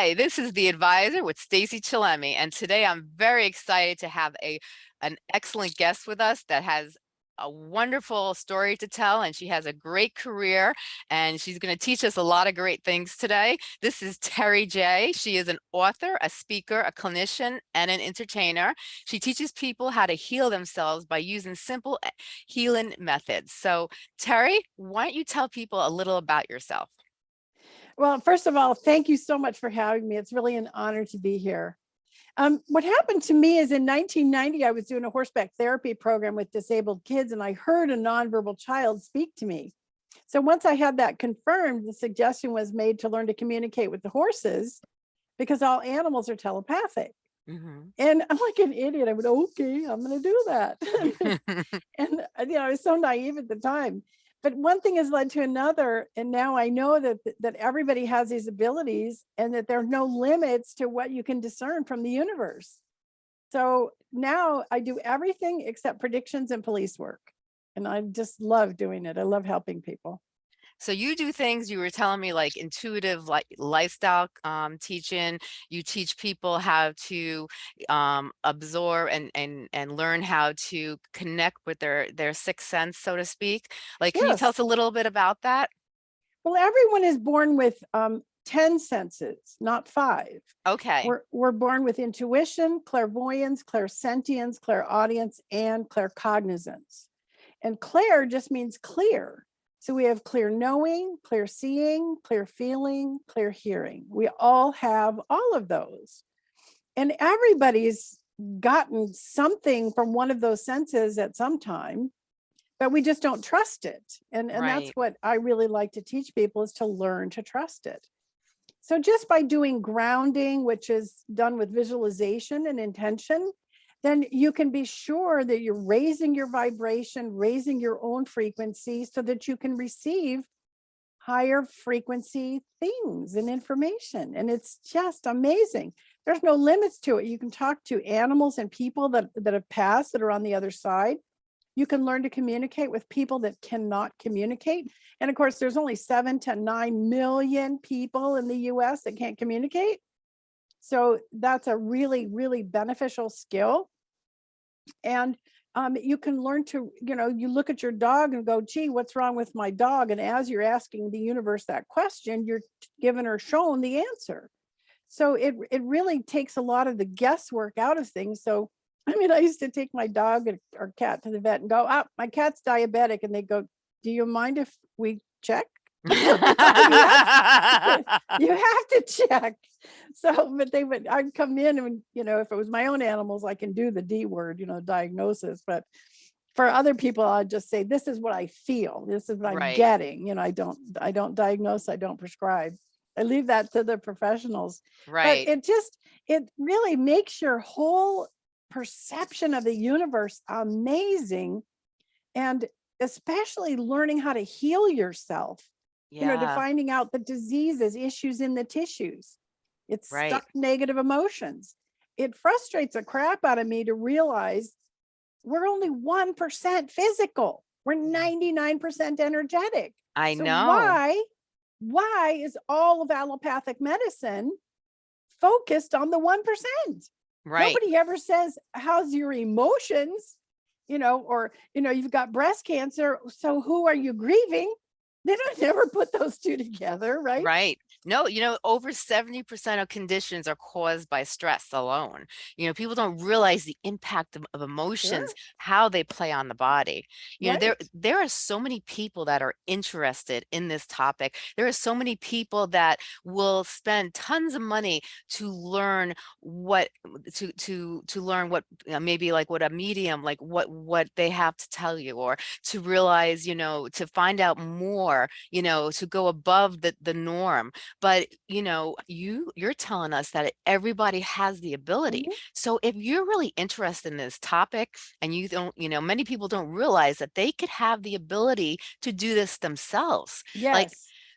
Hi, this is the advisor with Stacey Chillemi, and today I'm very excited to have a an excellent guest with us that has a wonderful story to tell and she has a great career and she's going to teach us a lot of great things today. This is Terry J. She is an author, a speaker, a clinician, and an entertainer. She teaches people how to heal themselves by using simple eh, healing methods. So Terry, why don't you tell people a little about yourself? Well, first of all, thank you so much for having me. It's really an honor to be here. Um, what happened to me is in 1990, I was doing a horseback therapy program with disabled kids and I heard a nonverbal child speak to me. So once I had that confirmed, the suggestion was made to learn to communicate with the horses because all animals are telepathic. Mm -hmm. And I'm like an idiot. I went, okay, I'm going to do that. and you know, I was so naive at the time but one thing has led to another and now i know that that everybody has these abilities and that there are no limits to what you can discern from the universe. So now i do everything except predictions and police work and i just love doing it. I love helping people so you do things you were telling me like intuitive like lifestyle um, teaching. You teach people how to um, absorb and and and learn how to connect with their their sixth sense, so to speak. Like, can yes. you tell us a little bit about that? Well, everyone is born with um, 10 senses, not five. Okay. We're, we're born with intuition, clairvoyance, clairsentience, clairaudience, and claircognizance. And clair just means clear. So we have clear knowing, clear seeing, clear feeling, clear hearing. We all have all of those. And everybody's gotten something from one of those senses at some time, but we just don't trust it. And, and right. that's what I really like to teach people is to learn to trust it. So just by doing grounding, which is done with visualization and intention, then you can be sure that you're raising your vibration, raising your own frequency so that you can receive higher frequency things and information. And it's just amazing. There's no limits to it. You can talk to animals and people that, that have passed that are on the other side. You can learn to communicate with people that cannot communicate. And of course, there's only seven to nine million people in the US that can't communicate. So that's a really, really beneficial skill. And um, you can learn to, you know, you look at your dog and go, gee, what's wrong with my dog? And as you're asking the universe that question, you're given or shown the answer. So it, it really takes a lot of the guesswork out of things. So, I mean, I used to take my dog or cat to the vet and go, oh, my cat's diabetic. And they go, do you mind if we check? You, have to, you have to check. So, but they would, I'd come in and, you know, if it was my own animals, I can do the D word, you know, diagnosis, but for other people, I'd just say, this is what I feel. This is what I'm getting. You know, I don't, I don't diagnose, I don't prescribe. I leave that to the professionals. Right. But it just, it really makes your whole perception of the universe amazing. And especially learning how to heal yourself yeah. you know, to finding out the diseases, issues in the tissues. It's right. stuck negative emotions. It frustrates the crap out of me to realize we're only 1% physical. We're mm. 99% energetic. I so know. Why, why is all of allopathic medicine focused on the 1%? Right. Nobody ever says, how's your emotions? You know, or, you know, you've got breast cancer. So who are you grieving? They don't never put those two together, right? Right. No, you know, over 70% of conditions are caused by stress alone. You know, people don't realize the impact of, of emotions, how they play on the body. You right. know, there there are so many people that are interested in this topic. There are so many people that will spend tons of money to learn what to to to learn what you know, maybe like what a medium like what what they have to tell you or to realize, you know, to find out more, you know, to go above the the norm but you know you you're telling us that everybody has the ability. Mm -hmm. so if you're really interested in this topic and you don't you know many people don't realize that they could have the ability to do this themselves. Yes. like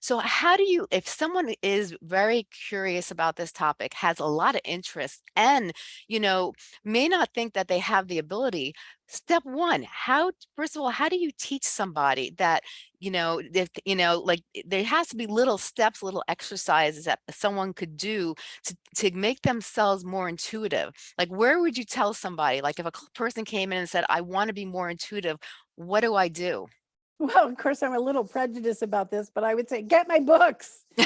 So how do you, if someone is very curious about this topic, has a lot of interest and, you know, may not think that they have the ability, step one, how, first of all, how do you teach somebody that, you know, if, you know, like there has to be little steps, little exercises that someone could do to, to make themselves more intuitive? Like, where would you tell somebody, like if a person came in and said, I want to be more intuitive, what do I do? Well, of course, I'm a little prejudiced about this, but I would say, get my books.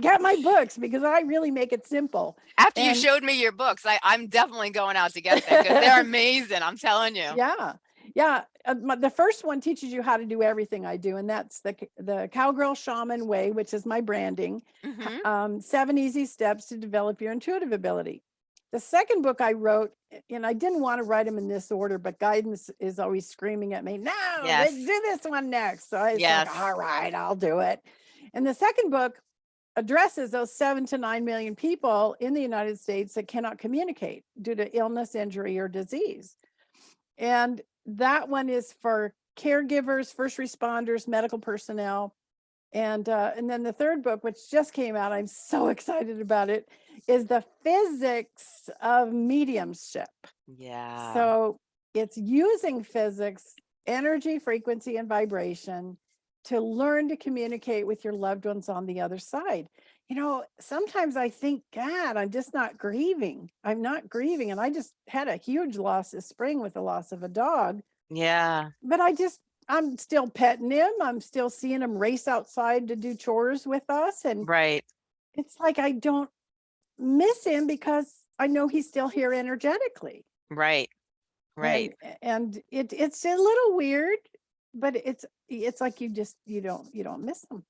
Get my books because I really make it simple. After you showed me your books, I, I'm definitely going out to get them because they're amazing. I'm telling you. Yeah, yeah. uh, my- The first one teaches you how to do everything I do, and that's the the Cowgirl Shaman Way, which is my branding. Mhm. Um, seven easy steps to develop your intuitive ability. The second book I wrote, and I didn't want to write them in this order, but guidance is always screaming at me, no, Yes. let's do this one next. So I was Yes. like, all right, I'll do it. And the second book addresses those seven to nine million people in the United States that cannot communicate due to illness, injury, or disease. And that one is for caregivers, first responders, medical personnel. And uh, and then the third book, which just came out, I'm so excited about it, is the physics of mediumship. Yeah. So it's using physics, energy, frequency, and vibration to learn to communicate with your loved ones on the other side. You know, sometimes I think, God, I'm just not grieving. I'm not grieving. And I just had a huge loss this spring with the loss of a dog, yeah. but I just, I'm still petting him. I'm still seeing him race outside to do chores with us. And Right. it's like I don't miss him because I know he's still here energetically. Right. Right. And, and it it's a little weird, but it's it's like you just you don't you don't miss them.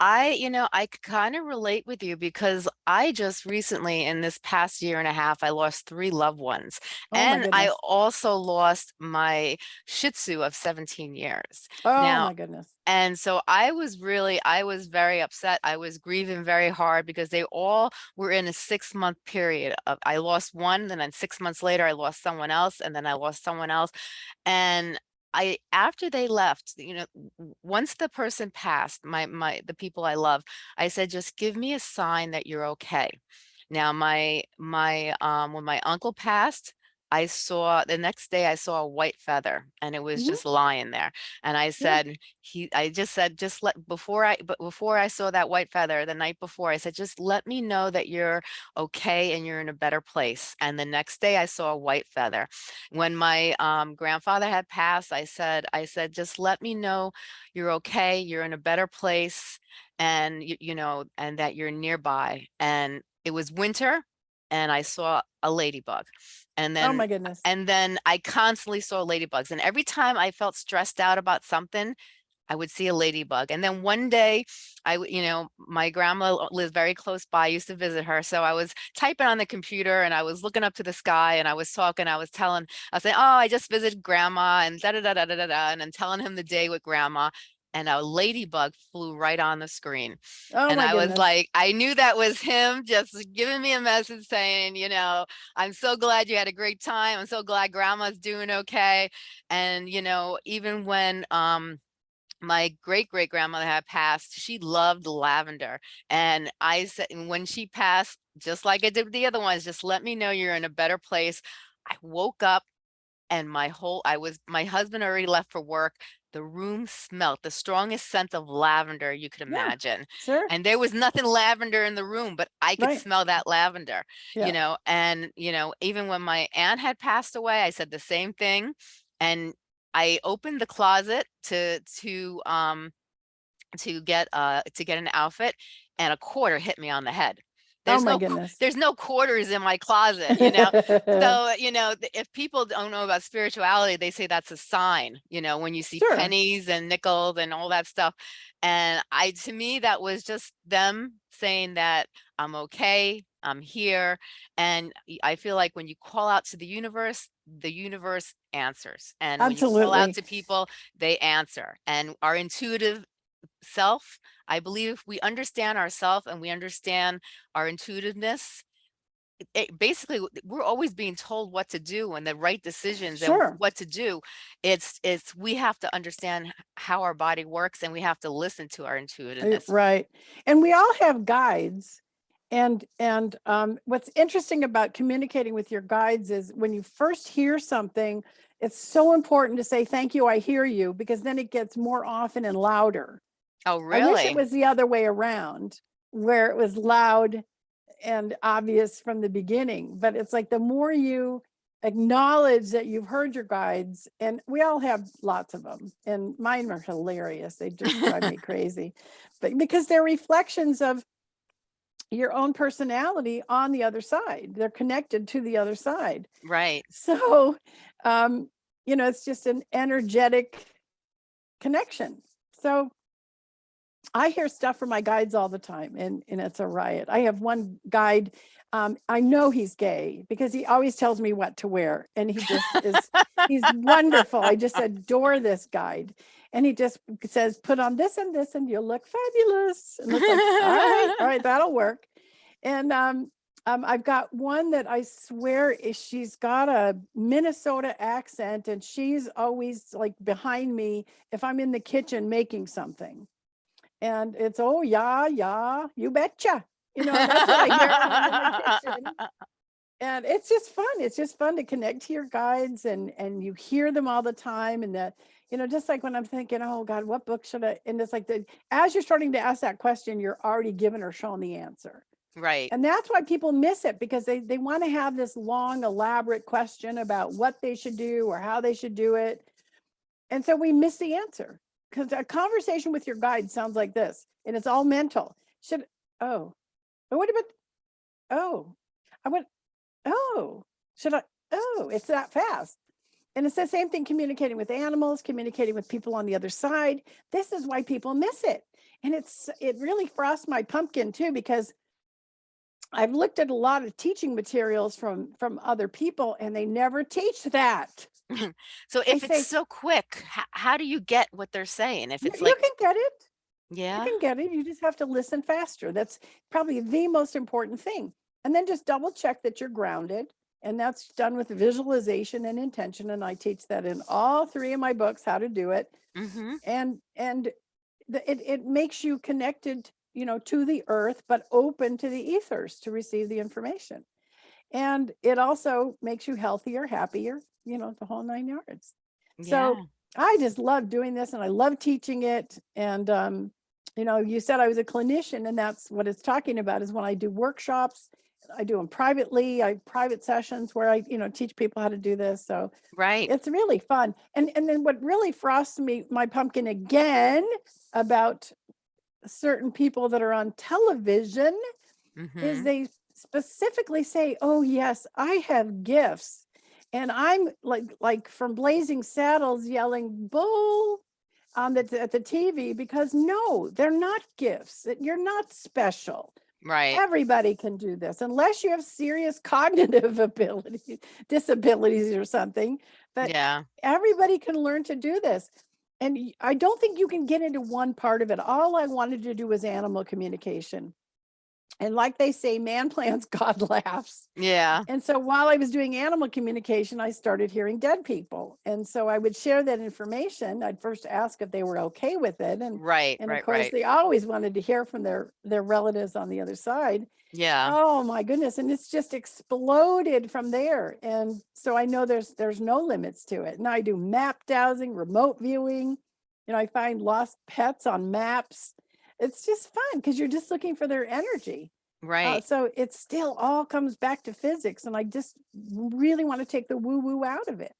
I, you know, I kind of relate with you because I just recently, in this past year and a half, I lost three loved ones. Oh and I also lost my Shih Tzu of 17 years. Oh now- my goodness. And so I was really, I was very upset. I was grieving very hard because they all were in a six month period of, I lost one, and then six months later, I lost someone else, and then I lost someone else. And I, after they left, you know, once the person passed, my, my, the people I love, I said, just give me a sign that you're okay. Now, my, my, um, when my uncle passed, I saw the next day I saw a white feather and it was Mhm. just lying there. And I said, he, I just said, just let, before I, but before I saw that white feather the night before, I said, just let me know that you're okay and you're in a better place. And the next day I saw a white feather. When my um, grandfather had passed, I said, I said, just let me know you're okay, you're in a better place and you, you know, and that you're nearby. And it was winter and I saw a ladybug. And oh then oh my goodness. and then I constantly saw ladybugs. And every time I felt stressed out about something, I would see a ladybug. And then one day, I, you know, my grandma l- lives very close by. I used to visit her. So I was typing on the computer and I was looking up to the sky and I was talking. I was telling, I was saying, oh, I just visited grandma and da da da da da da, da," and I'm telling him the day with grandma. And a ladybug flew right on the screen oh and I goodness. was like, I knew that was him just giving me a message saying, you know, I'm so glad you had a great time. I'm so glad grandma's doing okay. And, you know, even when um my great great grandmother had passed, she loved lavender. And I said, and when she passed, just like I did with the other ones, just let me know you're in a better place. I woke up and my whole I was my husband already left for work. The room smelt the strongest scent of lavender you could Yeah. imagine sure. and there was nothing lavender in the room, but I could Right. smell that lavender, Yeah. you know, and, you know, even when my aunt had passed away, I said the same thing. And I opened the closet to, to, um, to get, uh, to get an outfit and a quarter hit me on the head. Oh There's my no, goodness. there's no quarters in my closet, you know? so you know if people don't know about spirituality they say that's a sign you know when you see Sure. pennies and nickels and all that stuff and i to me that was just them saying that i'm okay i'm here and I feel like when you call out to the universe the universe answers and when you call out to people they answer and our intuitive self i believe if we understand ourself and we understand our intuitiveness it- it basically we're always being told what to do and the right decisions Sure. and what to do. It's it's we have to understand how our body works and we have to listen to our Uh, intuitiveness. Right. And we all have guides. And and um, what's interesting about communicating with your guides is when you first hear something, it's so important to say, thank you, I hear you, because then it gets more often and louder. Oh, I wish really? it was the other way around, where it was loud and obvious from the beginning. But it's like the more you acknowledge that you've heard your guides, and we all have lots of them, and mine are hilarious. They just drive me crazy. But because they're reflections of your own personality on the other side, they're connected to the other side. Right. So, um, you know, it's just an energetic connection. So I hear stuff from my guides all the time and, and it's a riot. I have one guide. Um, I know he's gay because he always tells me what to wear and he just is, he's wonderful. I just adore this guide. And he just says, put on this and this and you'll look fabulous. And like, all right, all right, that'll work. And um, um, I've got one that I swear is she's got a Minnesota accent and she's always like behind me if I'm in the kitchen making something. And it's, oh, yeah, yeah, you betcha. You know, that's what I hear in the kitchen. And it's just fun. It's just fun to connect to your guides and and you hear them all the time. And that, you know, just like when I'm thinking, oh God, what book should I? And it's like the as you're starting to ask that question, you're already given or shown the answer. Right. And that's why people miss it because they, they want to have this long, elaborate question about what they should do or how they should do it. And so we miss the answer because a conversation with your guide sounds like this and it's all mental. Should, oh, but what about, oh, I went, oh, should I, oh, it's that fast. And it's the same thing communicating with animals, communicating with people on the other side. This is why people miss it. And it's, it really frosts my pumpkin too, because I've looked at a lot of teaching materials from from other people and they never teach that. So They if say- it's so quick, how, how do you get what they're saying? If You, it's you like, can get it. yeah, You can get it. You just have to listen faster. That's probably the most important thing. And then just double check that you're grounded. And that's done with visualization and intention. And I teach that in all three of my books, how to do it. hmm And and the, it, it makes you connected, you know, to the earth, but open to the ethers to receive the information. And it also makes you healthier, happier, you know, the whole nine yards. So I just love doing this and I love teaching it. And, um, you know, you said I was a clinician and that's what it's talking about is when I do workshops, I do them privately, I have private sessions where I, you know, teach people how to do this. So right. it's really fun. And, and then what really frosts me, my pumpkin again about certain people that are on television is mhm. they specifically say, oh yes, I have gifts. And I'm like, like from Blazing Saddles yelling bull on the, at the TV because no, they're not gifts. You're not special. Right. Everybody can do this unless you have serious cognitive abilities, disabilities or something. But Yeah. everybody can learn to do this. And I don't think you can get into one part of it. All I wanted to do was animal communication. And like they say, man plans, God laughs. Yeah. And so while I was doing animal communication, I started hearing dead people. And so I would share that information. I'd first ask if they were okay with it. And Right. and right. of course, right. they always wanted to hear from their their relatives on the other side. Yeah. Oh my goodness. And it's just exploded from there. And so I know there's there's no limits to it. And I do map dowsing, remote viewing. You know, I find lost pets on maps. It's just fun because you're just looking for their energy. Uh, Right. so it still all comes back to physics. And I just really want to take the woo woo out of it.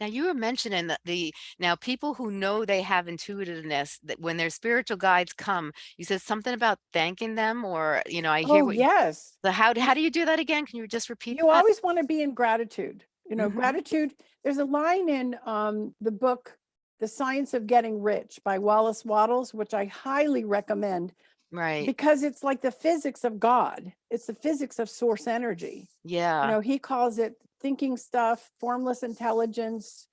Now you were mentioning that the now people who know they have intuitiveness that when their spiritual guides come, you said something about thanking them or you know, I hear Oh, what you, yes. how how do you do that again? Can you just repeat You that? always want to be in gratitude. You know, Mhm. gratitude. There's a line in um, the book, The Science of Getting Rich by Wallace Wattles, which I highly recommend Right. because it's like the physics of God. It's the physics of source energy. Yeah. You know, he calls it thinking stuff, formless intelligence,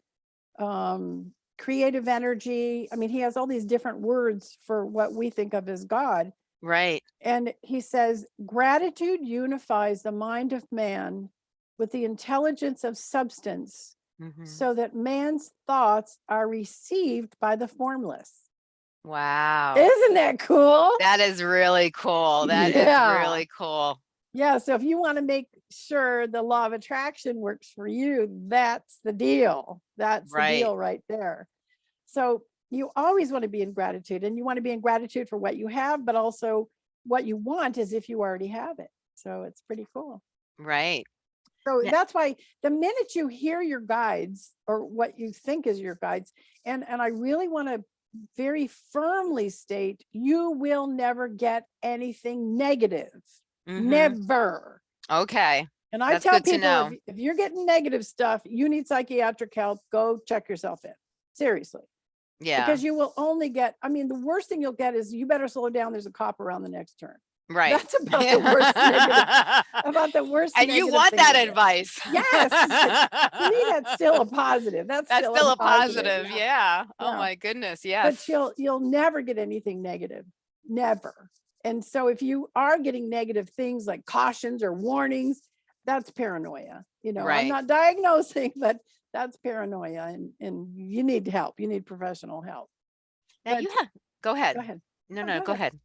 um, creative energy. I mean, he has all these different words for what we think of as God. Right. And he says, gratitude unifies the mind of man with the intelligence of substance Mhm. so that man's thoughts are received by the formless. Wow. Isn't that cool? That is really cool. That is Yeah. really cool. Yeah, so if you want to make sure the law of attraction works for you, that's the deal. That's Right. the deal right there. So you always want to be in gratitude and you want to be in gratitude for what you have, but also what you want is if you already have it. So it's pretty cool. Right. So Yeah. that's why the minute you hear your guides or what you think is your guides, and, and I really want to very firmly state, you will never get anything negative. Mhm. Never. Okay. And I That's tell good to people, know. if, if you're getting negative stuff, you need psychiatric help, go check yourself in. Seriously. Yeah. Because you will only get, I mean, the worst thing you'll get is you better slow down. There's a cop around the next turn. right. That's about the worst negative, about the worst. and you negative want thing that you'll get. advice. Yes. To me, that's still a positive. That's, That's still a positive. yeah. Oh Yeah. my goodness. Yes. But you'll, you'll never get anything negative. Never. And so if you are getting negative things like cautions or warnings, that's paranoia. You know, I'm not diagnosing, but that's paranoia and, and you need help. You need professional help. Now but- you have, go ahead. Go ahead. No, no, go go ahead. ahead.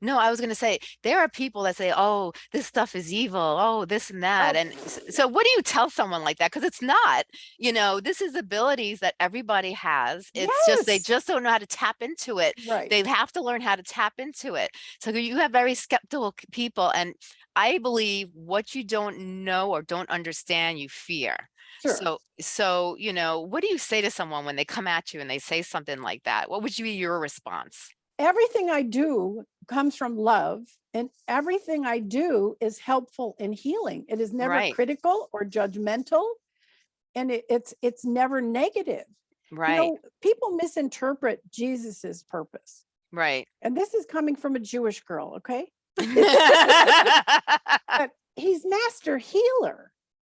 No, I was going to say there are people that say, "Oh, this stuff is evil. Oh, this and oh, that." Oh. And so what do you tell someone like that because it's not, you know, this is abilities that everybody has. It's just they just don't know how to tap into it. Right. They have to learn how to tap into it. So you have very skeptical people and I believe what you don't know or don't understand, you fear. Sure. So, so, you know, what do you say to someone when they come at you and they say something like that? What would you be your response? Everything I do comes from love and everything I do is helpful in healing. It is never Right. critical or judgmental and it, it's it's never negative. Right. You know, people misinterpret Jesus's purpose. right. And this is coming from a Jewish girl, okay? He's master healer.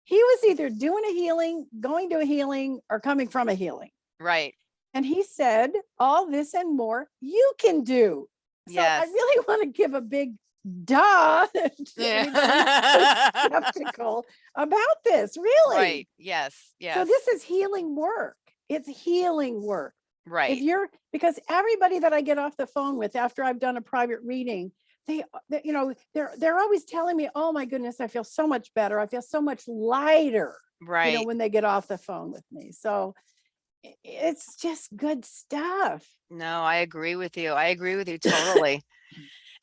He was either doing a healing, going to a healing, or coming from a healing. right. And he said, all this and more you can do. So I really want to give a big duh to skeptical about this, really. Right. Yes. Yes. So this is healing work. It's healing work. Right. If you're because everybody that I get off the phone with after I've done a private reading, they, they you know, they're they're always telling me, "Oh my goodness, I feel so much better. I feel so much lighter." Right. You know, when they get off the phone with me. So it's just good stuff. No, I agree with you. I agree with you totally.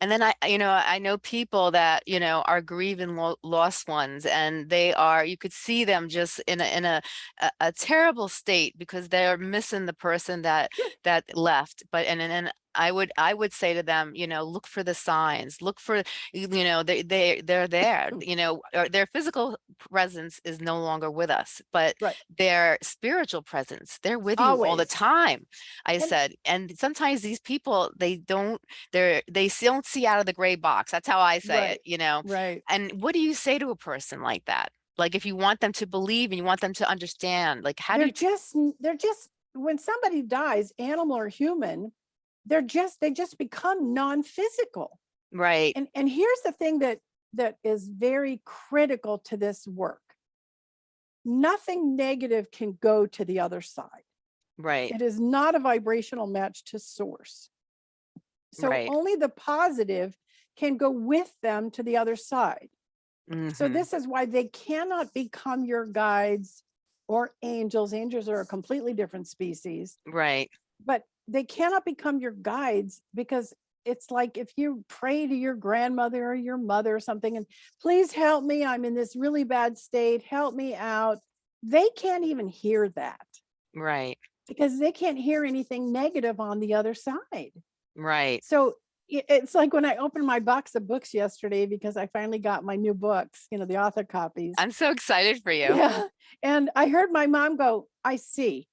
And then I, you know, I know people that, you know, are grieving lo lost ones and they are, you could see them just in a, in a, a, a terrible state because they're missing the person that, that left. But, and, and, and I would, I would say to them, you know, look for the signs, look for, you know, they, they, they're there, you know, their physical presence is no longer with us, but Right. their spiritual presence, they're with you all the time. I And- said, and sometimes these people, they don't, they're, they don't see out of the gray box. That's how I say Right. it, you know? Right. And what do you say to a person like that? Like, if you want them to believe and you want them to understand, like, how do they're you, just they're just when somebody dies, animal or human, they're just they just become non-physical. right, And and here's the thing that that is very critical to this work. Nothing negative can go to the other side. right, It is not a vibrational match to source. So Right. only the positive can go with them to the other side. So mhm, this is why they cannot become your guides or angels. Angels are a completely different species, right, but they cannot become your guides because it's like if you pray to your grandmother or your mother or something and please help me, I'm in this really bad state, help me out. They can't even hear that right, because they can't hear anything negative on the other side. right. So it's like when I opened my box of books yesterday because I finally got my new books, you know, the author copies. I'm so excited for you. Yeah. And I heard my mom go, I see.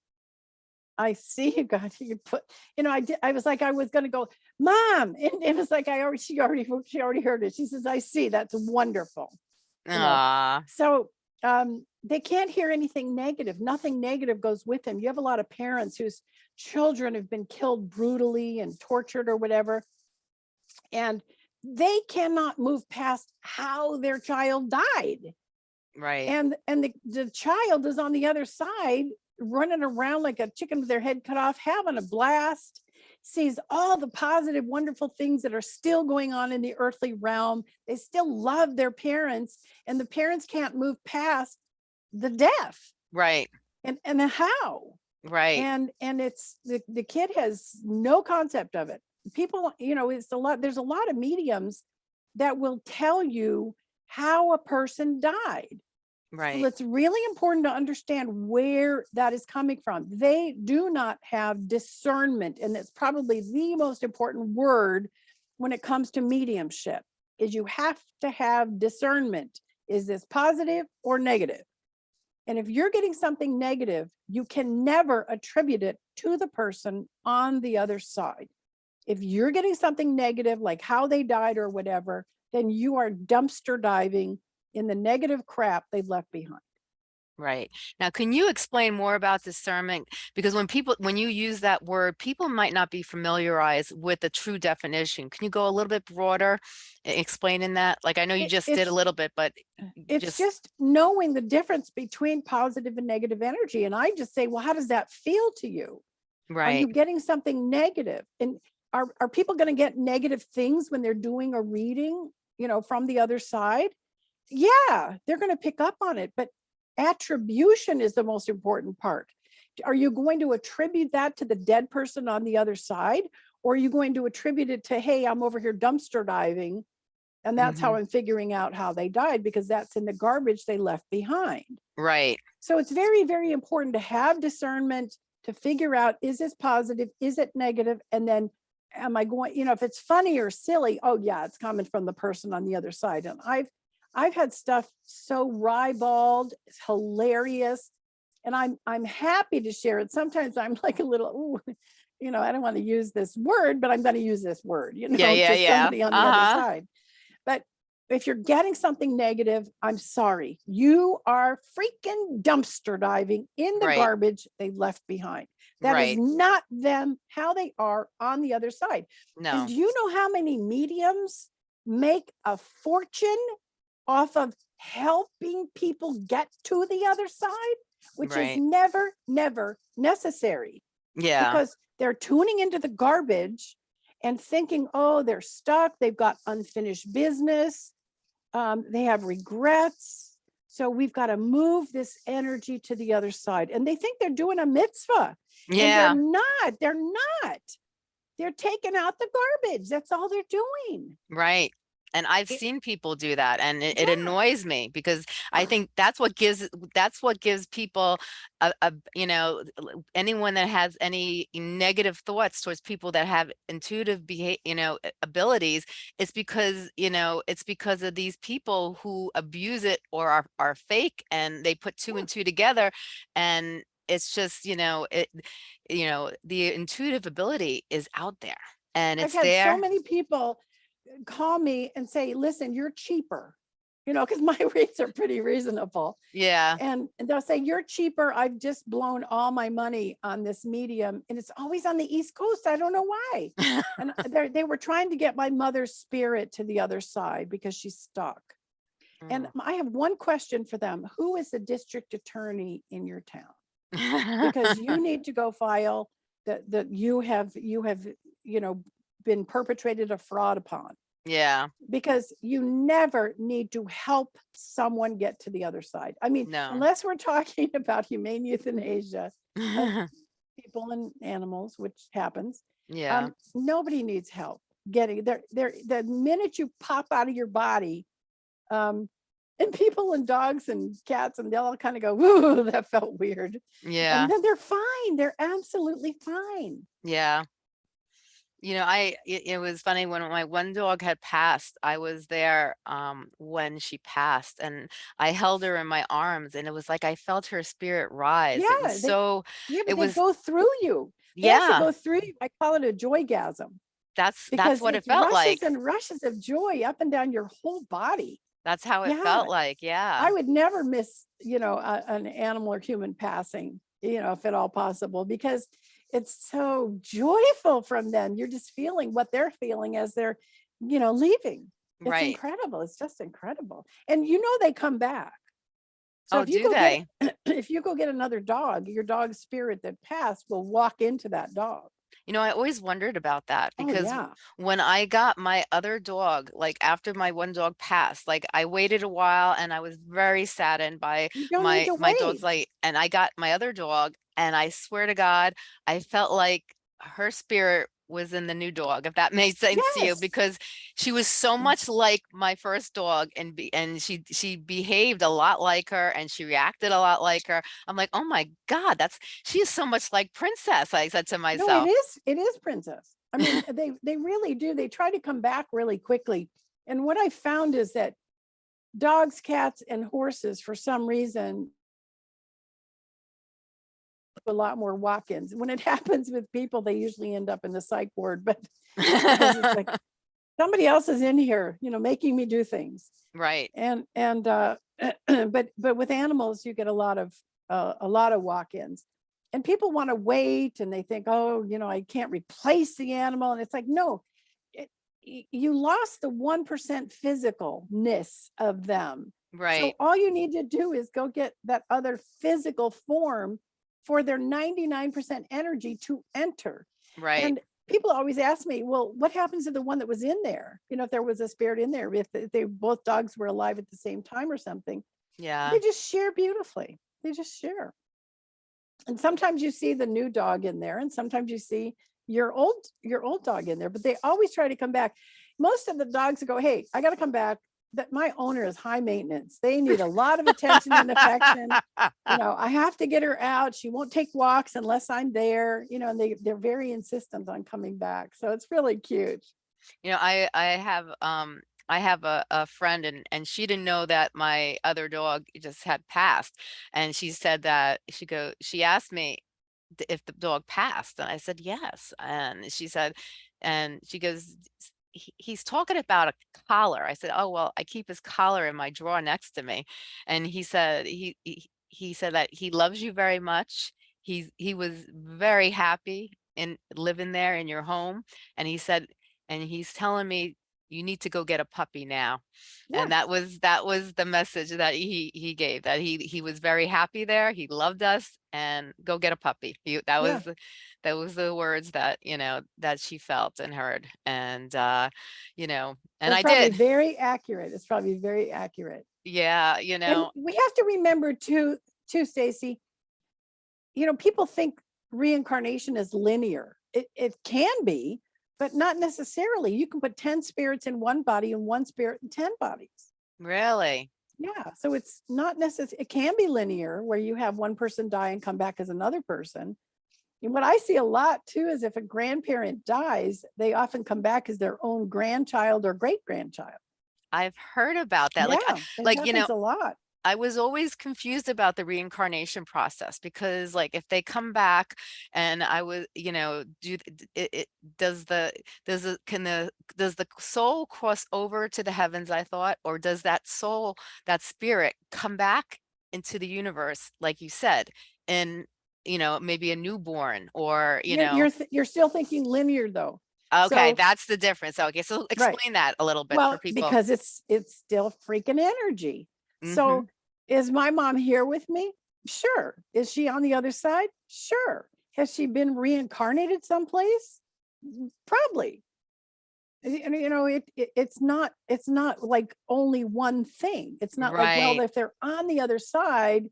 I see you got you put, you know, I did, I was like, I was gonna go, mom. And it was like I already she already she already heard it. She says, I see, that's wonderful. know, So um they can't hear anything negative. Nothing negative goes with them. You have a lot of parents whose children have been killed brutally and tortured or whatever. And they cannot move past how their child died. Right. And, and the, the child is on the other side running around like a chicken with their head cut off, having a blast, sees all the positive, wonderful things that are still going on in the earthly realm. They still love their parents and the parents can't move past the death. Right. And, and the how. Right. And, and it's, the, the kid has no concept of it. People, you know, it's a lot, there's a lot of mediums that will tell you how a person died. Right. Well, it's really important to understand where that is coming from. They do not have discernment, and it's probably the most important word when it comes to mediumship, is you have to have discernment. Is this positive or negative? And if you're getting something negative, you can never attribute it to the person on the other side. If you're getting something negative, like how they died or whatever, then you are dumpster diving in the negative crap they've left behind. Right. Now, can you explain more about discernment? Because when people, when you use that word, people might not be familiarized with the true definition. Can you go a little bit broader explaining that? Like, I know you just did a little bit, but uh, It's just, just knowing the difference between positive and negative energy. And I just say, well, how does that feel to you? Right. Are you getting something negative? And are, are people going to get negative things when they're doing a reading, you know, from the other side? Yeah, they're going to pick up on it, but attribution is the most important part. Are you going to attribute that to the dead person on the other side? Or are you going to attribute it to, hey, I'm over here dumpster diving and that's how mm-hmm. I'm figuring out how they died because that's in the garbage they left behind. Right. So it's very, very important to have discernment to figure out, is this positive? Is it negative? And then am I going, you know, if it's funny or silly, oh yeah, it's coming from the person on the other side. And I've, I've had stuff so ribald, it's hilarious. And I'm, I'm happy to share it. Sometimes I'm like a little, ooh, you know, I don't want to use this word, but I'm going to use this word, you know, Yeah, yeah, to yeah. somebody on the Uh-huh. other side. But if you're getting something negative, I'm sorry, you are freaking dumpster diving in the Right. garbage they left behind. That is Right. not them, how they are on the other side. No. And do you know how many mediums make a fortune off of helping people get to the other side? Which is never, never necessary Yeah. because they're tuning into the garbage and thinking, oh, they're stuck, they've got unfinished business, um, they have regrets. So we've got to move this energy to the other side. And they think they're doing a mitzvah. and Yeah. they're not, they're not. They're taking out the garbage. That's all they're doing. Right. And I've seen people do that and it, it annoys me because I think that's what gives, that's what gives people a, a, you know, anyone that has any negative thoughts towards people that have intuitive behavior, you know, abilities, it's because, you know, it's because of these people who abuse it or are, are fake and they put two Yeah. and two together and it's just, you know, it, you know, the intuitive ability is out there and it's I've had there. so many people call me and say, listen, you're cheaper. You know, because my rates are pretty reasonable. Yeah. And and they'll say, you're cheaper. I've just blown all my money on this medium. And it's always on the East Coast. I don't know why. And they they were trying to get my mother's spirit to the other side because she's stuck. And Mm. I have one question for them. Who is the district attorney in your town? Because you need to go file that, that you have, you have, you know, been perpetrated a fraud upon. Yeah, Because you never need to help someone get to the other side. I mean, No. unless we're talking about humane euthanasia, people and animals, which happens, yeah, um, nobody needs help getting there. There, the minute you pop out of your body, um, and people and dogs and cats and they'll all kind of go, "Ooh, that felt weird." yeah, And then they're fine. They're absolutely fine. yeah. You know, I, it, it was funny when my one dog had passed, I was there, um, when she passed and I held her in my arms and it was like, I felt her spirit rise. It Yeah, was they- so, Yeah, It was- go through you. They yeah, go through. you. I call it a joy joygasm that's, that's what it felt rushes like. and rushes of joy up and down your whole body. That's how it Yeah. felt like. Yeah. I would never miss, you know, a- an animal or human passing, you know, if at all possible, because it's so joyful from them. You're just feeling what they're feeling as they're, you know, leaving. It's Right. incredible. It's just incredible. And you know they come back. So Oh, if you do go get- they? if you go get another dog, your dog's spirit that passed will walk into that dog. You know, I always wondered about that Oh, because yeah. when I got my other dog, like after my one dog passed, like I waited a while and I was very saddened by You don't my to my dog's wait. like and I got my other dog and I swear to God, I felt like her spirit was in the new dog, if that made sense to you, because she was so Mm. much like my first dog and be and she she behaved a lot like her and she reacted a lot like her. I'm like, oh my God, that's she is so much like Princess. I said to myself. No, it is, it is princess. I mean, they, they really do. They try to come back really quickly. And what I found is that dogs, cats and horses, for some reason, a lot more walk-ins. When it happens with people, they usually end up in the psych ward, but it's like, somebody else is in here, you know, making me do things. right. And, and, uh, but, but with animals, you get a lot of, uh, a lot of walk-ins. And people want to wait and they think, oh, you know, I can't replace the animal. And it's like, no, it, you lost the 1% physicalness of them. Right. So all you need to do is go get that other physical form for their 99% energy to enter. Right. And people always ask me, well, what happens to the one that was in there? You know, if there was a spirit in there, if they both dogs were alive at the same time or something, yeah. they just share beautifully. They just share. And sometimes you see the new dog in there and sometimes you see your old your old dog in there, but they always try to come back. Most of the dogs go, hey, I got to come back. That my owner is high maintenance. They need a lot of attention and affection you know, I have to get her out. She won't take walks unless I'm there, you know, and they, they're very insistent on coming back. So it's really cute. You know, I I have um I have a, a friend and and she didn't know that my other dog just had passed. And she said that she go she asked me if the dog passed and I said yes. And she said and she goes "S- he- he's talking about a collar. I said, "Oh, well, I keep his collar in my drawer next to me." And he said he he, he said that he loves you very much. He's he was very happy in living there in your home and he said and he's telling me you need to go get a puppy now Yeah. and that was that was the message that he he gave that he he was very happy there he loved us and go get a puppy he, that was the- that was the words that you know that she felt and heard and uh you know and It's i did very accurate. It's probably very accurate. yeah you And know we have to remember too, too, Stacey, you know, people think reincarnation is linear. It, it can be, but not necessarily. You can put 10 spirits in one body and one spirit in 10 bodies. really Yeah, so it's not necessary, it can be linear where you have one person die and come back as another person. And what I see a lot too is if a grandparent dies, they often come back as their own grandchild or great grandchild. i've heard about that like uh, Yeah, it like, you know, A lot. I was always confused about the reincarnation process because like if they come back and I was, you know, do it, it does the does the can the does the soul cross over to the heavens, I thought, or does that soul, that spirit come back into the universe, like you said, in you know, maybe a newborn or you You're- know, You're, you're still thinking linear though. okay, so- that's the difference. Okay, so explain that a little bit for Well, people. because it's, it's still freaking energy. Mhm. So is my mom here with me? Sure. Is she on the other side? Sure. Has she been reincarnated someplace? Mm, Probably. And you know, it, it it's not it's not like only one thing. It's not like, well, if they're on the other side,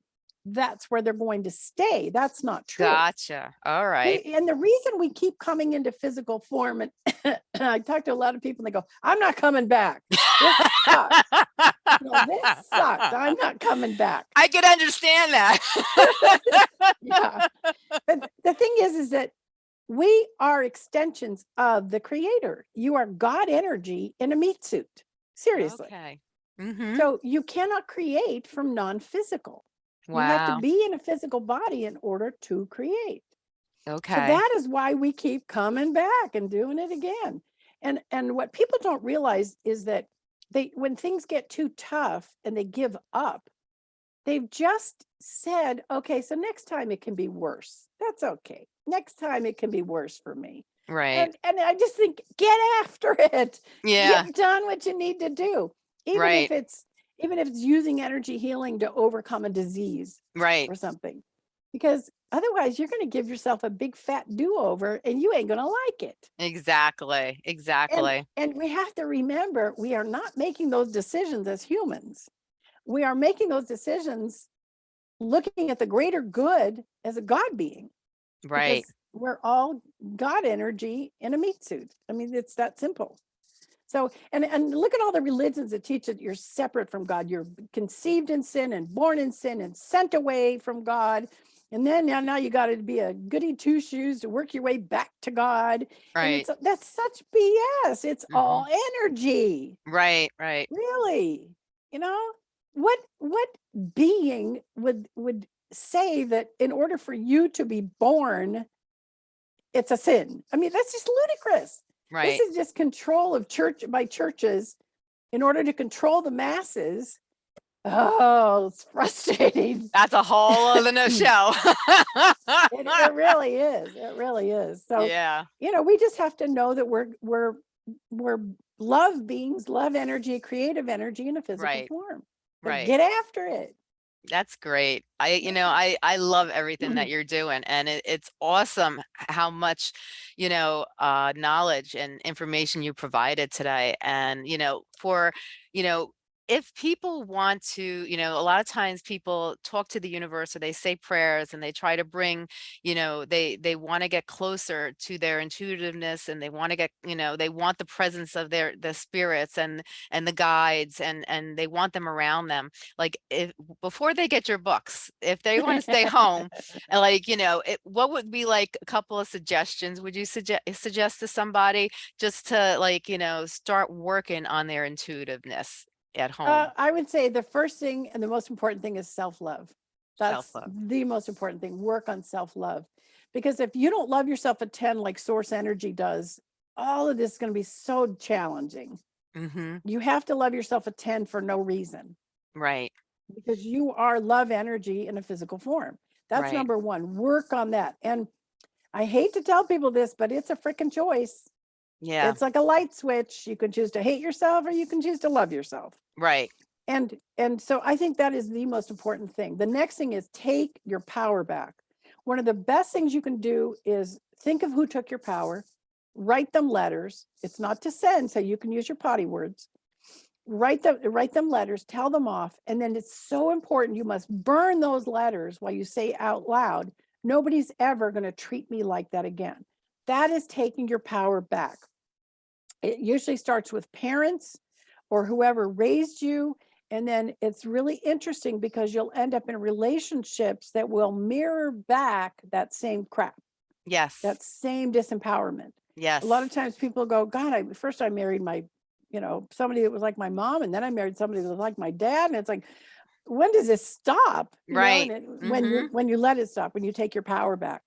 that's where they're going to stay. That's not true. gotcha. All right. And the reason we keep coming into physical form, and I talk to a lot of people and they go, I'm not coming back. This sucks. No, this sucks. I'm not coming back. I can understand that. Yeah. But the thing is, is that we are extensions of the creator. You are God energy in a meat suit. Seriously. Okay. Mhm. So you cannot create from non-physical. You have to be in a physical body in order to create. Okay. So that is why we keep coming back and doing it again. And and what people don't realize is that they when things get too tough and they give up, they've just said, okay, so next time it can be worse. That's okay. Next time it can be worse for me. Right. And, and I just think, get after it. Yeah. Get done what you need to do. Even Right. if it's, even if it's using energy healing to overcome a disease Right. or something. Because otherwise you're going to give yourself a big fat do-over and you ain't going to like it. Exactly. Exactly. And we have to remember, we are not making those decisions as humans. We are making those decisions looking at the greater good as a God being. Right. We're all God energy in a meat suit. I mean, it's that simple. So, and, and look at all the religions that teach that you're separate from God. You're conceived in sin and born in sin and sent away from God. And then now, now you got to be a goody two shoes to work your way back to God. And Right. that's such BS. It's all mm-hmm. energy, Right. Right. really. You know, what what being would would say that in order for you to be born, it's a sin? I mean, that's just ludicrous. Right. This is just control of church by churches in order to control the masses. Oh, it's frustrating. That's a whole other no show. It, it really is. It really is. So yeah. you know, we just have to know that we're we're we're love beings, love energy, creative energy in a physical Right. form. Right. Get after it. That's great. I, you know, I, I love everything that you're doing and it, it's awesome how much, you know, uh, knowledge and information you provided today. And, you know, for, you know, if people want to, you know, a lot of times people talk to the universe or they say prayers and they try to bring, you know, they, they want to get closer to their intuitiveness and they want to get, you know, they want the presence of their, the spirits and, and the guides and, and they want them around them. Like if before they get your books if they want to stay home and like you know it, what would be like a couple of suggestions? Would you suggest suggest to somebody just to like you know start working on their intuitiveness at home Uh, I would say the first thing and the most important thing is self-love. That's Self-love. the most important thing. Work on self-love. Because if you don't love yourself a 10 like source energy does, all of this is going to be so challenging. hmm You have to love yourself a 10 for no reason. right because you are love energy in a physical form. That's Right. number one. Work on that. And I hate to tell people this, but it's a freaking choice. Yeah It's like a light switch. You can choose to hate yourself or you can choose to love yourself. right And and so I think that is the most important thing. The next thing is take your power back. One of the best things you can do is think of who took your power, write them letters. It's not to send, so you can use your potty words. Write them, write them letters, tell them off. And then it's so important. You must burn those letters while you say out loud, nobody's ever going to treat me like that again. That is taking your power back. It usually starts with parents or whoever raised you. And then it's really interesting because you'll end up in relationships that will mirror back that same crap, yes that same disempowerment. yes A lot of times people go, God, I first I married my, you know, somebody that was like my mom, and then I married somebody that was like my dad. And it's like, when does this stop? You know, Right. it- When you mm-hmm. when you let it stop, when you take your power back.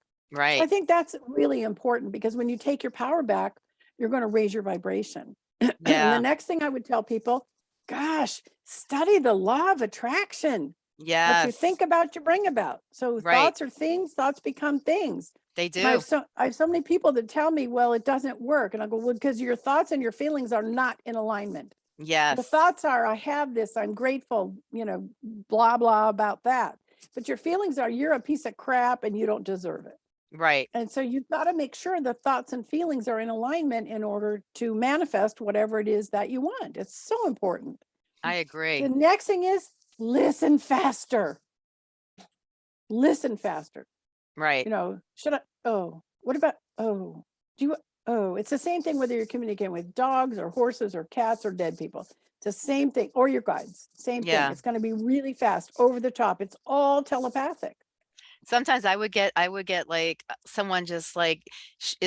I think that's really important because when you take your power back, you're going to raise your vibration. and Yeah. the next thing I would tell people, gosh, study the law of attraction. Yeah. What you think about, you bring about. So Right. thoughts are things, thoughts become things. they And I do have so I have so many people that tell me, well, it doesn't work. And I go, well, because your thoughts and your feelings are not in alignment. yes The thoughts are, I have this, I'm grateful, you know, blah, blah about that. But your feelings are, you're a piece of crap and you don't deserve it. Right And so you've got to make sure the thoughts and feelings are in alignment in order to manifest whatever it is that you want. It's so important. i agree The next thing is listen faster. Listen faster. right You know, should I? Oh, what about? Oh, do you? Oh, it's the same thing whether you're communicating with dogs or horses or cats or dead people. It's the same thing, or your guides. Same Yeah. thing. It's going to be really fast, over the top. It's all telepathic. Sometimes I would get, I would get like uh, someone just like,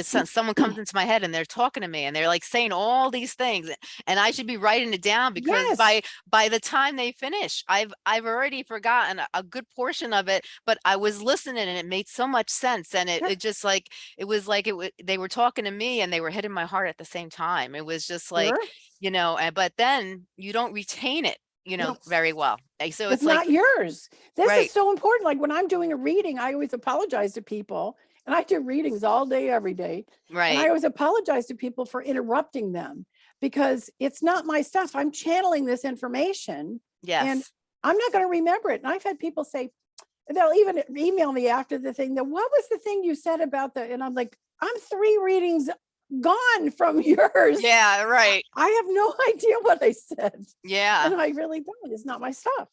someone comes into my head and they're talking to me and they're like saying all these things and I should be writing it down because Yes. by, by the time they finish, I've, I've already forgotten a, a good portion of it, but I was listening and it made so much sense. And it, Yeah. it just like, it was like, it they were talking to me and they were hitting my heart at the same time. It was just like, Sure. you know, and, but then you don't retain it you know, Yes. very well. So It's it's like, not yours. This Right. is so important. Like when I'm doing a reading, I always apologize to people. And I do readings all day, every day. Right. And I always apologize to people for interrupting them because it's not my stuff. I'm channeling this information. yes, And I'm not going to remember it. And I've had people say, they'll even email me after the thing that what was the thing you said about the, and I'm like, I'm three readings gone from yours. yeah, right, I have no idea what I said. yeah. And I really don't. It's not my stuff.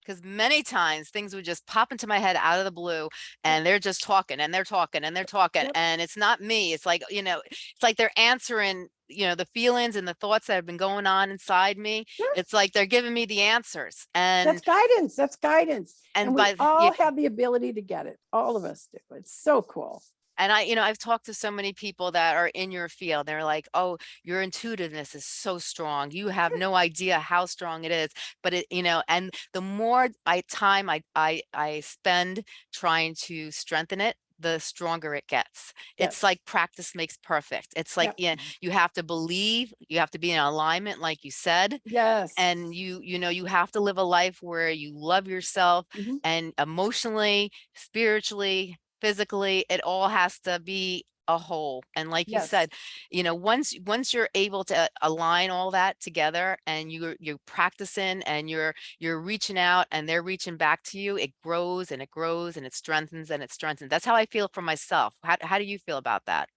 because many times things would just pop into my head out of the blue and they're just talking and they're talking and they're talking Yep. and it's not me it's like you know it's like they're answering you know the feelings and the thoughts that have been going on inside me Sure. it's like they're giving me the answers and That's guidance. That's guidance. and And we the- all yeah, have the ability to get it. All of us do. It's so cool. And i you know i've talked to so many people that are in your field they're like oh your intuitiveness is so strong you have no idea how strong it is but it you know and the more i time i i i spend trying to strengthen it the stronger it gets Yep. it's like practice makes perfect it's like yeah you have to believe you have to be in alignment like you said Yes. and you you know you have to live a life where you love yourself Mhm. and emotionally spiritually physically it all has to be a whole and like you said you know once once you're able to uh, align all that together and you're you're practicing and you're you're reaching out and they're reaching back to you it grows and it grows and it strengthens and it strengthens. That's how i feel for myself. How, how do you feel about that?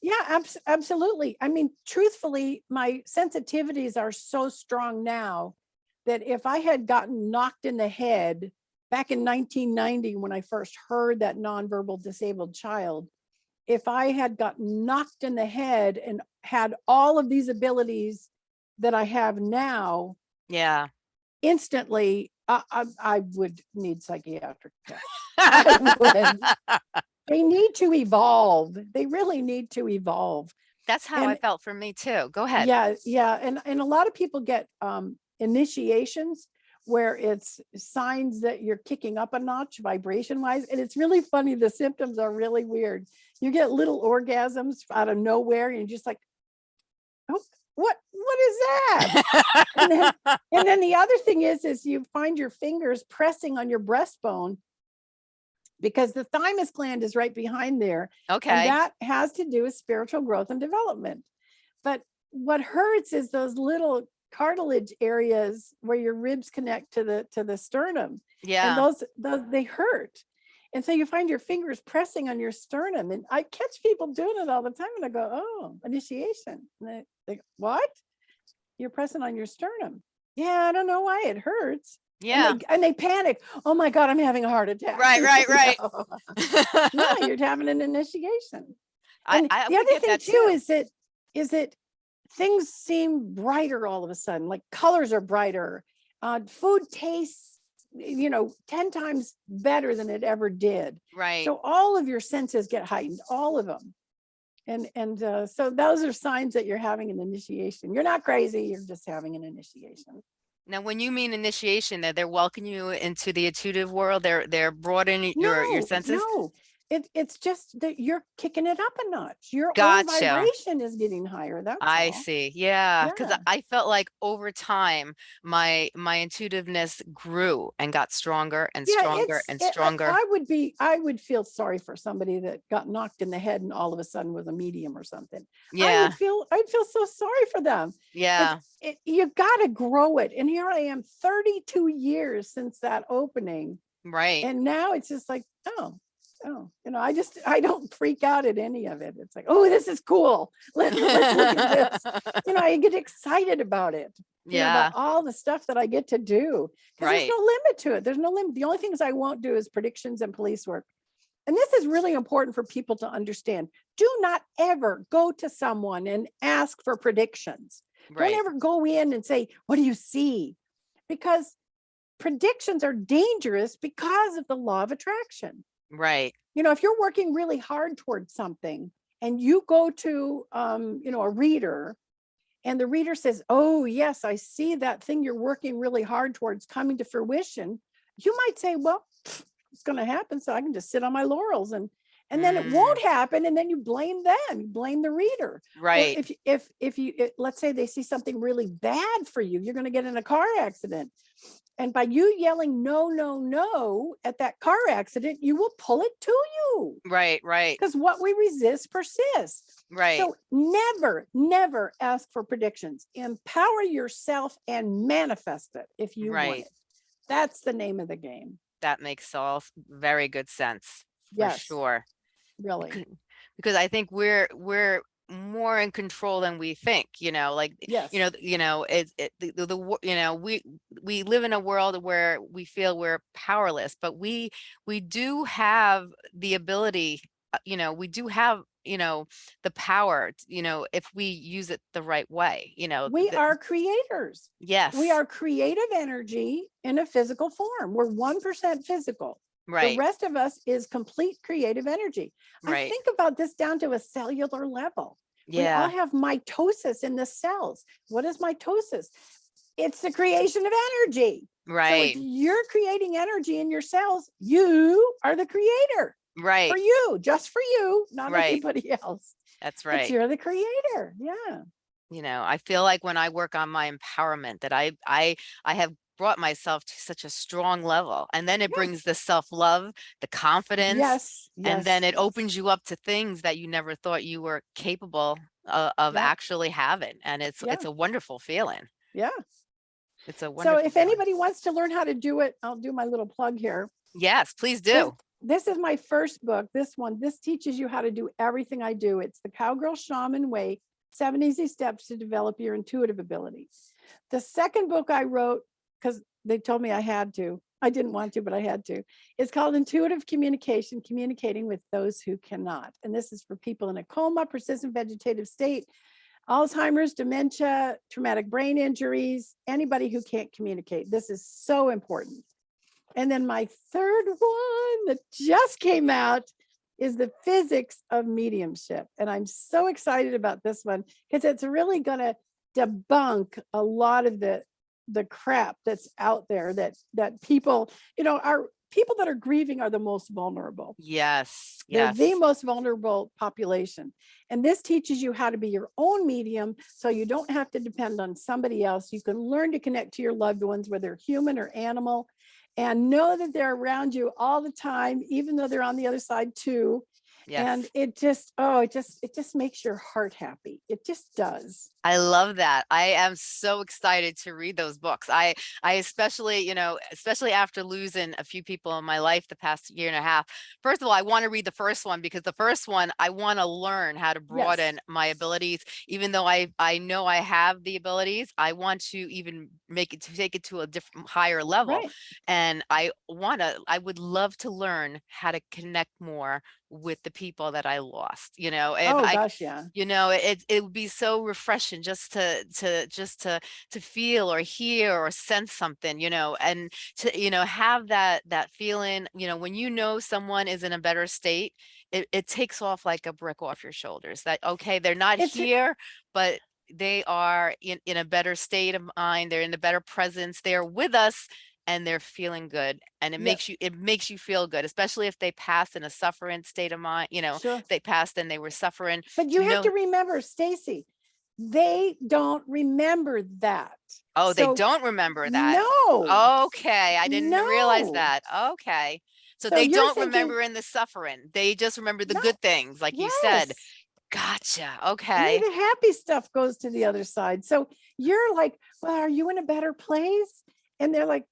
Yeah, abs- absolutely. I mean, truthfully, my sensitivities are so strong now that if I had gotten knocked in the head back in 1990 when I first heard that nonverbal disabled child, if I had gotten knocked in the head and had all of these abilities that I have now, yeah instantly, I, I, I would need psychiatric care. They need to evolve. They really need to evolve. that's how i felt for me too go ahead Yeah, yeah, and and a lot of people get um initiations where it's signs that you're kicking up a notch vibration wise, and it's really funny. The symptoms are really weird. You get little orgasms out of nowhere, and you're just like, oh, what what is that? and then, and then the other thing is, is you find your fingers pressing on your breastbone because the thymus gland is right behind there okay and that has to do with spiritual growth and development. But what hurts is those little cartilage areas where your ribs connect to the to the sternum. yeah And those those they hurt. And so you find your fingers pressing on your sternum. And I catch people doing it all the time. And I go, oh, initiation. And they, they go, what? You're pressing on your sternum. Yeah, I don't know why it hurts. And yeah they- And they, panic. Oh my God, I'm having a heart attack. Right, right, right. No, you're having an initiation. I, And I the other thing that too is that is that things seem brighter all of a sudden, like colors are brighter. Uh, food tastes, you know, 10 times better than it ever did. right So all of your senses get heightened, all of them. And and uh, so those are signs that you're having an initiation. You're not crazy, you're just having an initiation. Now, when you mean initiation, that they're welcoming you into the intuitive world, they're they're broadening your your senses. No, it, it's just that you're kicking it up a notch. Your Gotcha. own vibration is getting higher. That's I all. see. Yeah, because Yeah. I felt like over time, my my intuitiveness grew and got stronger and stronger it's- and it- I- stronger. I would be, I would feel sorry for somebody that got knocked in the head and all of a sudden was a medium or something. Yeah, I would feel, I'd feel so sorry for them. yeah, It, you gotta grow it. And here I am, 32 years since that opening. right. And now it's just like, oh, oh, you know, I just, I don't freak out at any of it. It's like, oh, this is cool. Let, let's look at this. You know, I get excited about it. you know, Yeah, about all the stuff that I get to do. Right. There's no limit to it. There's no limit. The only things I won't do is predictions and police work. And this is really important for people to understand. Do not ever go to someone and ask for predictions. right. Don't ever go in and say, what do you see? Because predictions are dangerous because of the law of attraction Right. you know, if you're working really hard towards something and you go to, um, you know, a reader and the reader says, oh, yes, I see that thing you're working really hard towards coming to fruition, you might say, well, pff, it's going to happen. So I can just sit on my laurels and, And then it won't happen. And then you blame them, you blame the reader. Right, If, if, if you, it- let's say they see something really bad for you, you're gonna get in a car accident. And by you yelling, no, no, no, at that car accident, you will pull it to you. right, right, Because what we resist persists. right. So never, never ask for predictions. Empower yourself and manifest it if you want Right. it. That's the name of the game. That makes all very good sense, for Yes, sure. really. Because I think we're, we're more in control than we think, you know, like, Yes. you know, you know, it's, it, the, the, the, you know, we, we live in a world where we feel we're powerless, but we, we do have the ability, uh, you know, we do have, you know, the power, you know, if we use it the right way, you know. We are creators. Yes. We are creative energy in a physical form. We're 1% physical. Right. The rest of us is complete creative energy. I right. think about this down to a cellular level. We all have mitosis in the cells. What is mitosis? It's the creation of energy. Right. So you're creating energy in your cells, you are the creator right. for you, just for you, not Right. anybody else. That's But right. you're the creator. Yeah. you know i feel like when i work on my empowerment that i i i have brought myself to such a strong level and then it Yeah. brings the self-love the confidence Yes. and then it opens you up to things that you never thought you were capable of, of Yeah. actually having and it's it's a wonderful feeling Yeah. it's a wonderful So if feeling. anybody wants to learn how to do it, I'll do my little plug here. yes please This- do This is my first book. This one, this teaches you how to do everything I do. It's the Cowgirl Shaman Way, Seven Easy Steps to Develop Your Intuitive Abilities. The second book I wrote, because they told me I had to, I didn't want to, but I had to. It's called Intuitive Communication, Communicating with Those Who Cannot. And this is for people in a coma, persistent vegetative state, Alzheimer's, dementia, traumatic brain injuries, anybody who can't communicate. This is so important. And then my third one that just came out is the physics of mediumship. And I'm so excited about this one because it's really going to debunk a lot of the the crap that's out there that that people, you know, are people that are grieving are the most vulnerable. yes They're yes the most vulnerable population. And this teaches you how to be your own medium so you don't have to depend on somebody else. You can learn to connect to your loved ones, whether human or animal, and know that they're around you all the time, even though they're on the other side too. Yes And it just, oh, it just, it just makes your heart happy. It just does. I love that. I am so excited to read those books. I I especially, you know, especially after losing a few people in my life the past year and a half. First of all, I want to read the first one because the first one I want to learn how to broaden my abilities. Even though I I know I have the abilities, I want to even make it to take it to a different higher level. Right. And I want to I would love to learn how to connect more with the people that I lost, you know. If Oh, I gosh, yeah. you know it it would be so refreshing just to to just to to feel or hear or sense something you know and to you know have that that feeling you know when you know someone is in a better state it, it takes off like a brick off your shoulders that okay they're not It's here but they are in in a better state of mind they're in a better presence they're with us and they're feeling good and it makes you it makes you feel good especially if they pass in a suffering state of mind you know Sure. they passed and they were suffering But you have to remember, Stacey, they don't remember that. Oh, they don't remember that. No. Okay, I didn't realize that. Okay. So So they don't thinking- remember in the suffering. They just remember the No. good things, like you said. Gotcha. Okay. the happy stuff goes to the other side. So you're like, well, are you in a better place? And they're like,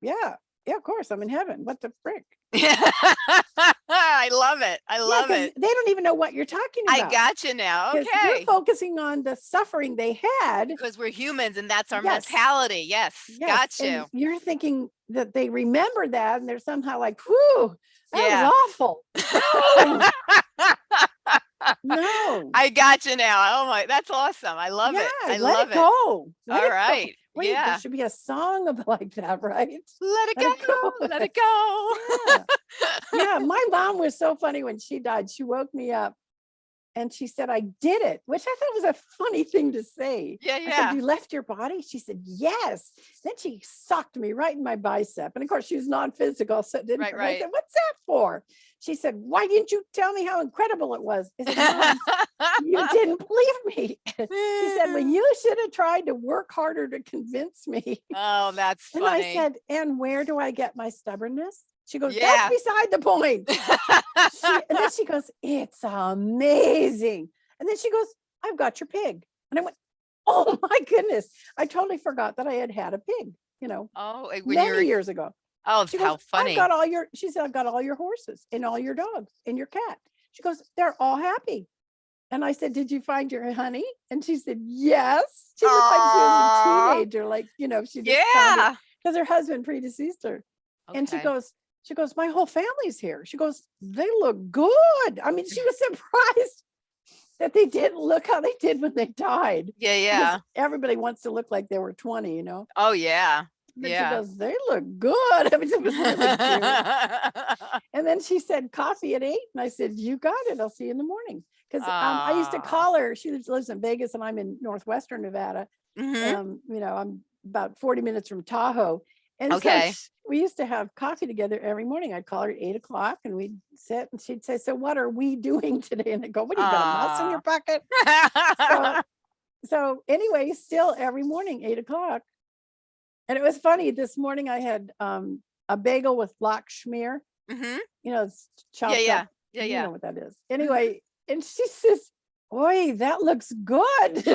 yeah, yeah, of course, I'm in heaven. What the frick? I love it. I Yeah, it. They don't even know what you're talking about. I got you now. Okay. You're focusing on the suffering they had. Because we're humans and that's our Yes. mentality. Yes. Yes, Got you. and You're thinking that they remember that and they're somehow like, whew, that Yeah. was awful. No. I got you now. Oh my, that's awesome. I love yeah, it. I let love it it. go. Let All it right. Wait, yeah. there should be a song of like that, right? Let it oh, Let it go. go. Let it go. Yeah. yeah, my mom was so funny when she died. She woke me up And she said, I did it, which I thought was a funny thing to say. Yeah, I said, yeah. you left your body? She said, yes. Then she socked me right in my bicep. And of course, she was non-physical, so didn't. Right, hurt. I right. said, what's that for? She said, why didn't you tell me how incredible it was? I said, "Mom, you didn't believe me. She said, well, you should have tried to work harder to convince me. Oh, that's And. I said, and where do I get my stubbornness? She goes, Yeah. that's beside the point. She- and then she goes, it's amazing. And then she goes, I've got your pig. And I went, oh my goodness. I totally forgot that I had had a pig, you know, oh, eh, when many years ago. oh, She how goes, funny. I've got all your, she said, I've got all your horses and all your dogs and your cat. She goes, they're all happy. And I said, did you find your honey? And she said, yes. She looked like she was a teenager, like, you know, she just Yeah. because her husband predeceased her. And she goes, she goes, my whole family's here. She goes, they look good. I mean, she was surprised that they didn't look how they did when they died. Yeah, yeah. Everybody wants to look like they were 20, you know? Oh, yeah. But Yeah. she goes, they look good. I mean, it was really. And then she said coffee at eight. And I said, you got it. I'll see you in the morning. Because um, I used to call her. She lives, in Vegas and I'm in Northwestern Nevada. Mhm. Um, you know, I'm about 40 minutes from Tahoe. And Okay. so we used to have coffee together every morning. I'd call her at eight o'clock and we'd sit and she'd say, so what are we doing today? And I'd go, what do you got a mouse in your pocket? So, so anyway, still every morning, eight o'clock. And it was funny, this morning I had um, a bagel with lox schmear, Mhm. you know, it's chopped Yeah, yeah. up. Yeah, You know what that is. Anyway, and she says, Oi, that looks good.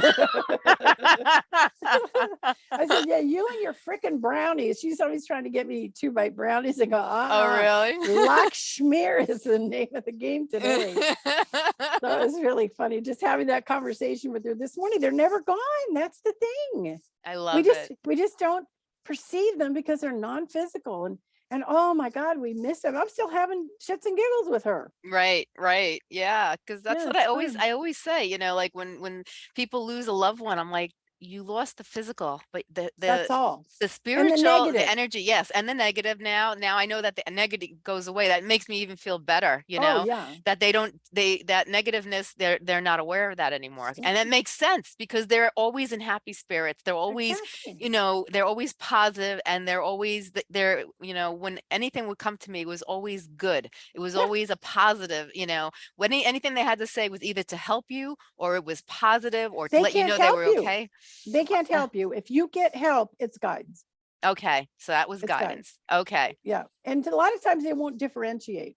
I said, yeah, you and your freaking brownies. She's always trying to get me two bite brownies. I go, oh, ah, really? Lox Schmear is the name of the game today. So it was really funny just having that conversation with her this morning. They're never gone. That's the thing. I love we just it. we just don't perceive them because they're non-physical and and oh my god, we miss them. I'm still having shits and giggles with her. Right, right. Yeah, because that's Yeah, what I always fun. I always say, you know, like when when people lose a loved one, I'm like, you lost the physical, but the the That's all. the spiritual, the negative. energy, yes, and the negative now. Now I know that the negative goes away. That makes me even feel better, you oh, know. Oh yeah. that they don't they that negativeness they're they're not aware of that anymore and that makes sense because they're always in happy spirits they're always Exactly. you know they're always positive and they're always they're you know when anything would come to me it was always good it was Yeah. always a positive you know when anything they had to say was either to help you or it was positive or to let you know they were you. okay They can't help you. If you get help, it's guidance. okay so that was guidance. guidance okay Yeah. And a lot of times they won't differentiate.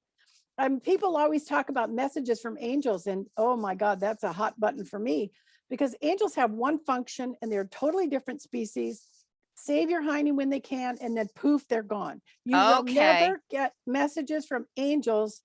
Um, people always talk about messages from angels and oh my God, that's a hot button for me because angels have one function and they're totally different species. Save your hiney when they can and then poof, they're gone. You will never get messages from angels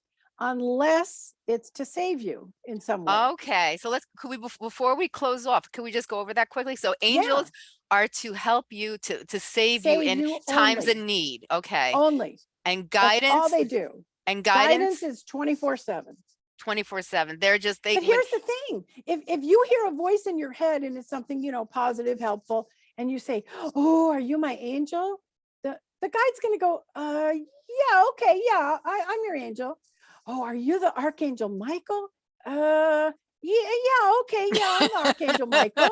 unless it's to save you in some way. okay so let's could we before we close off could we just go over that quickly so Yeah. angels are to help you to to save, you in you times of need okay Only. and guidance. That's all they do. and Guidance guidance is 24 seven. 24 7 they're just they But when- here's the thing, if, if you hear a voice in your head and it's something, you know, positive, helpful, and you say, oh, are you my angel? The, the guide's gonna go, uh, yeah, okay, yeah, I, I'm your angel. Oh, are you the Archangel Michael? Uh, yeah, yeah, okay, yeah, I'm Archangel Michael.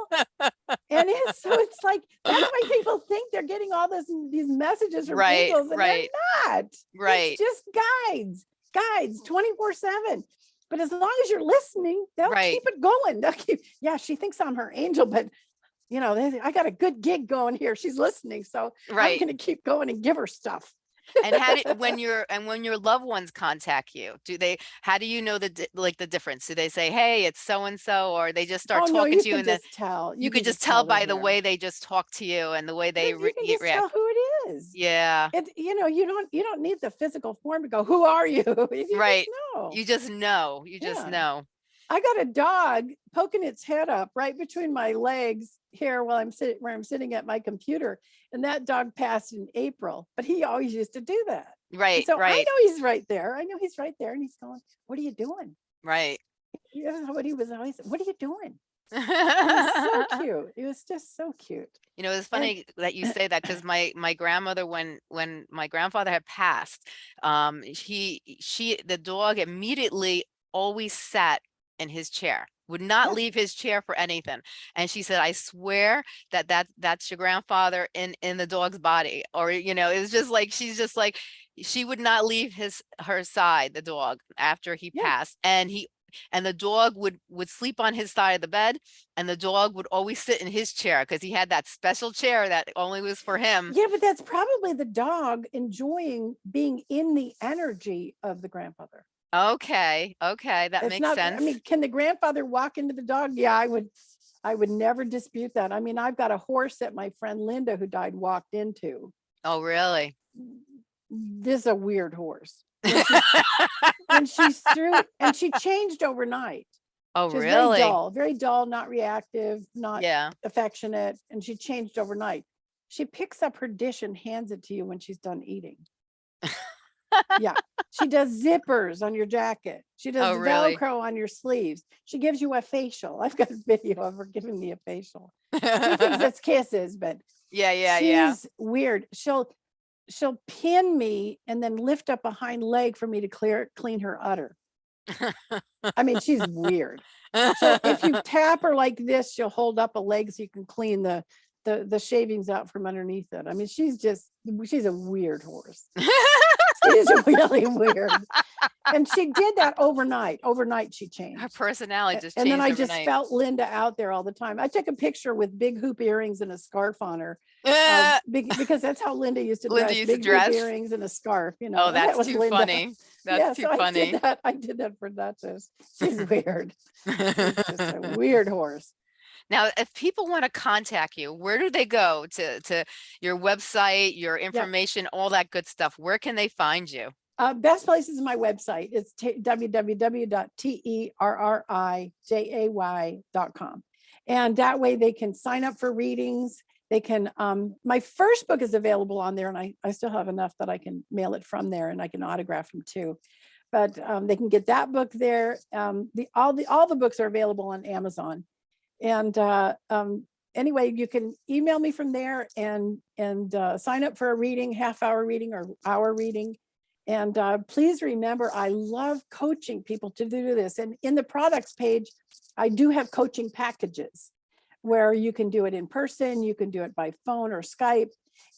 And it's, so it's like, that's why people think they're getting all this, these messages from Right, angels and right. they're not. right It's just guides, guides 24 seven. But as long as you're listening, they'll Right. keep it going. They'll keep, yeah, she thinks I'm her angel, but you know, I got a good gig going here. She's listening. So I'm going to keep going and give her stuff. And how do when your and when your loved ones contact you do they how do you know the like the difference do they say hey it's so and so or they just start oh, no, talking you to you and the, just tell. you could just tell by the way they just talk to you and the way they You- re- you can just react tell who it is. yeah It, you know, you don't, you don't need the physical form to go, who are you? You just Right. know. you just know you just Yeah. know I got a dog poking its head up right between my legs here while I'm sitting where I'm sitting at my computer. And that dog passed in April, but he always used to do that. And right so I know he's right there. I know he's right there. And he's going, What are you doing? right You know what he was always, what are you doing? It was so cute. It was just so cute. You know, it's funny that you say that because my my grandmother, when when my grandfather had passed, um, he she the dog immediately always sat in his chair, would not leave his chair for anything. And she said, I swear that that that's your grandfather in in the dog's body. Or, you know, it was just like she's just like she would not leave his her side, the dog, after he Yeah. passed. And he and the dog would would sleep on his side of the bed and the dog would always sit in his chair because he had that special chair that only was for him. Yeah, but that's probably the dog enjoying being in the energy of the grandfather. Okay, okay, that It's makes not, sense. I mean, can the grandfather walk into the dog? Yeah, I would, I would never dispute that. I mean, I've got a horse that my friend Linda, who died, walked into. oh, really? This is a weird horse. And she threw, and she changed overnight. Oh, She was really? very dull, very dull, not reactive, not Yeah. affectionate, and she changed overnight. She picks up her dish and hands it to you when she's done eating. Yeah, she does zippers on your jacket. She does Oh, really? Velcro on your sleeves. She gives you a facial. I've got a video of her giving me a facial. She thinks it's kisses, but Yeah, yeah, yeah. she's weird. She'll she'll pin me and then lift up a hind leg for me to clear clean her udder. I mean, she's weird. So if you tap her like this, she'll hold up a leg so you can clean the the the shavings out from underneath it. I mean, she's just she's a weird horse. She's really weird. And she did that overnight. Overnight she changed. Her personality just And then I just overnight. felt Linda out there all the time. I took a picture with big hoop earrings and a scarf on her Uh, because that's how Linda used to Linda dress. used to big dress? hoop earrings and a scarf, you know. oh, and that was too Linda. funny. That's yeah, too so I funny. did that. I did that for Duchess. She's weird. She's just a weird horse. Now, if people want to contact you, where do they go to to your website, your information, all that good stuff? Where can they find you? Uh, best place is my website. It's www.terrijay.com. And that way they can sign up for readings. They can, um, my first book is available on there and I, I still have enough that I can mail it from there and I can autograph them too. But um, they can get that book there. Um, the, all the, all the books are available on Amazon. And uh, um, anyway, you can email me from there and, and uh, sign up for a reading, half hour reading or hour reading. And uh, please remember, I love coaching people to do this. And in the products page, I do have coaching packages where you can do it in person, you can do it by phone or Skype,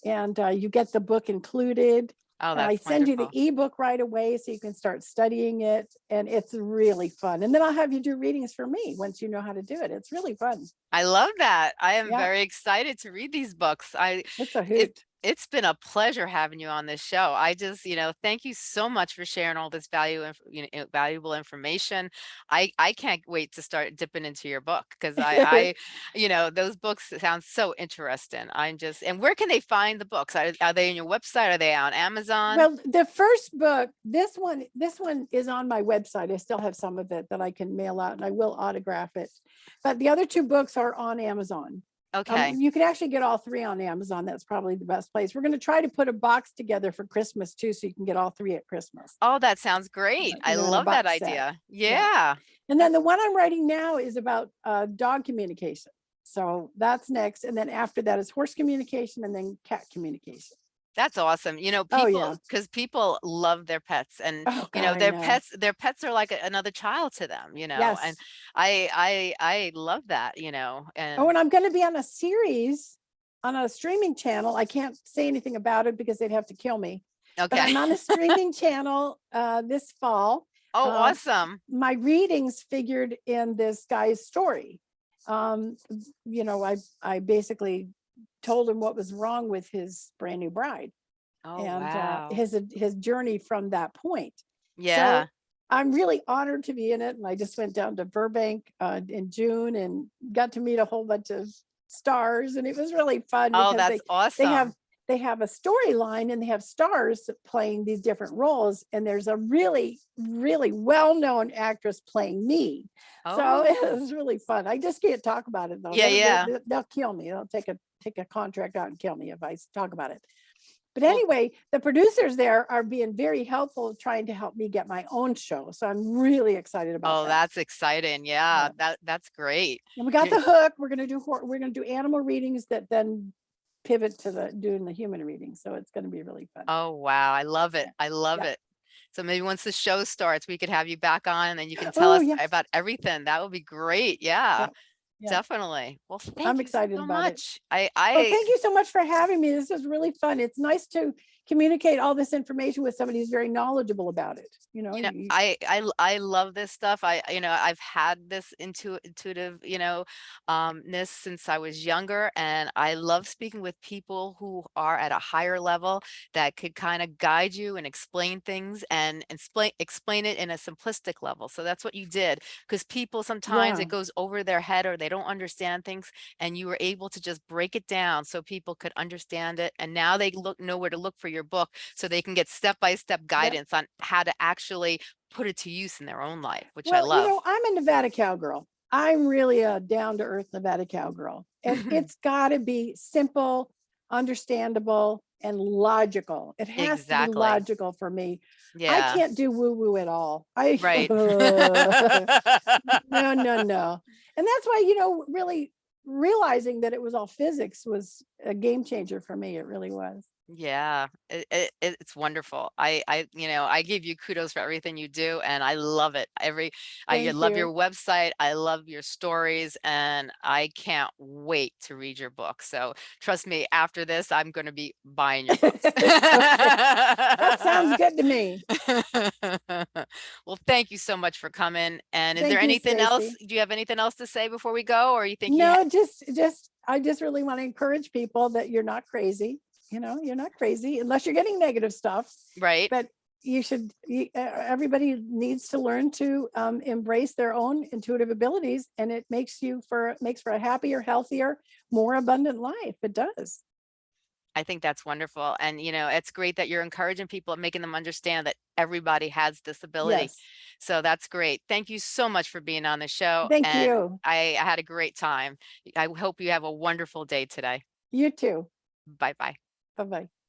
and uh, you get the book included. Oh, that's I send you the wonderful. ebook right away so you can start studying it. And it's really fun. And then I'll have you do readings for me once you know how to do it. It's really fun. I love that. I am Yeah. very excited to read these books. I It's a hoot. It's been a pleasure having you on this show. I just, you know, thank you so much for sharing all this value, you know, valuable information. I I can't wait to start dipping into your book because I, I, you know, those books sound so interesting. I'm just, and where can they find the books? Are, are they on your website? Are they on Amazon? Well, the first book, this one, this one is on my website. I still have some of it that I can mail out and I will autograph it. But the other two books are on Amazon. Um, okay. You can actually get all three on Amazon. That's probably the best place. We're going to try to put a box together for Christmas too, so you can get all three at Christmas. Oh, that sounds great. I you know, in a love that set. idea. Yeah. Yeah. And then the one I'm writing now is about uh, dog communication. So that's next. And then after that is horse communication and then cat communication. That's awesome. You know, Oh, people, yeah. because people love their pets and Oh, you know, their know. pets, their pets are like another child to them, you know, and I, I, I love that, you know, and Oh, and I'm going to be on a series on a streaming channel. I can't say anything about it because they'd have to kill me. But I'm on a streaming channel uh, this fall. Oh, uh, awesome. My readings figured in this guy's story. Um, you know, I I basically told him what was wrong with his brand new bride Oh, and wow. uh, his his journey from that point. Yeah. So I'm really honored to be in it. And I just went down to Burbank uh, in June and got to meet a whole bunch of stars. And it was really fun. Oh, because that's awesome. they, they have they have a storyline and they have stars playing these different roles. And there's a really, really well-known actress playing me. So it Oh, was really fun. I just can't talk about it though. Yeah, They'll- yeah. They'll, they'll kill me. They'll take a take a contract out and kill me if I talk about it. But anyway, the producers there are being very helpful, trying to help me get my own show. So I'm really excited about oh, that. that's exciting. Yeah, that that's great. And we got the hook. We're gonna do we're gonna do animal readings that then pivot to the doing the human readings. So it's gonna be really fun. Oh, wow. I love it. I love Yeah. it. So maybe once the show starts, we could have you back on and then you can tell Oh, us yes. about everything. That would be great. Yeah, yeah. definitely. Well, thank I'm you excited so about it. much. I, Well, I, thank you so much for having me. This is really fun. It's nice to communicate all this information with somebody who's very knowledgeable about it. You know, you know, you- I, I, I love this stuff. I, you know, I've had this intu intuitive, you know, um, ness since I was younger and I love speaking with people who are at a higher level that could kind of guide you and explain things and, and explain, explain it in a simplistic level. So that's what you did because people sometimes Yeah. it goes over their head or they don't understand things and you were able to just break it down so people could understand it. And now they look, know where to look for your book so they can get step-by-step guidance on how to actually put it to use in their own life, which I love. you know, I'm a Nevada cowgirl. I'm really a down to earth Nevada cowgirl. And it's got to be simple, understandable, and logical. It has to be logical for me. yeah. I can't do woo woo at all. I Right. no, no, no. And that's why, you know, really realizing that it was all physics was a game changer for me. It really was. Yeah, it, it, it- it's wonderful. I, I, you know, I give you kudos for everything you do and I love it. Every, I love you. your website. I love your stories and I can't wait to read your book. So trust me, after this, I'm going to be buying your books. That sounds good to me. Well, thank you so much for coming. And is Thank there you, anything else? Do you have anything else to say before we go? Or you think you No, just, just, I just really want to encourage people that you're not crazy. You know, you're not crazy unless you're getting negative stuff. right? but you should you, everybody needs to learn to um, embrace their own intuitive abilities and it makes you for makes for a happier healthier more abundant life it does I think that's wonderful. And, you know, it's great that you're encouraging people and making them understand that everybody has this ability. yes So that's great. Thank you so much for being on the show. thank and you I, I had a great time. I hope you have a wonderful day today. you too Bye bye.